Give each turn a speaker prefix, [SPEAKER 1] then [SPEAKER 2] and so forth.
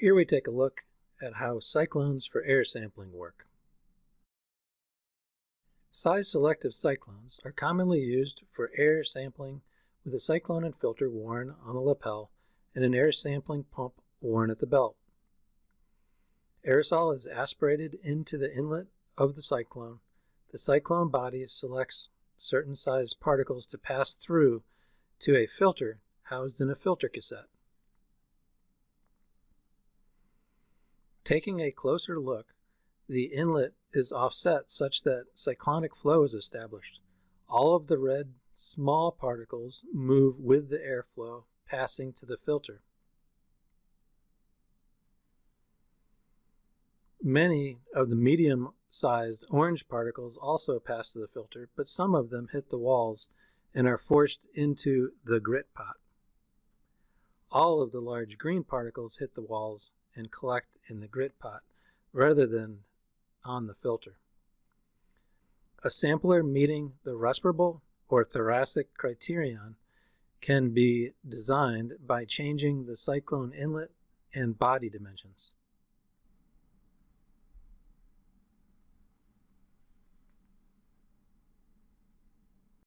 [SPEAKER 1] Here we take a look at how cyclones for air sampling work. Size-selective cyclones are commonly used for air sampling with a cyclone and filter worn on the lapel and an air sampling pump worn at the belt. Aerosol is aspirated into the inlet of the cyclone. The cyclone body selects certain size particles to pass through to a filter housed in a filter cassette. Taking a closer look, the inlet is offset such that cyclonic flow is established. All of the red small particles move with the airflow passing to the filter. Many of the medium-sized orange particles also pass to the filter, but some of them hit the walls and are forced into the grit pot. All of the large green particles hit the walls and collect in the grit pot rather than on the filter. A sampler meeting the respirable or thoracic criterion can be designed by changing the cyclone inlet and body dimensions.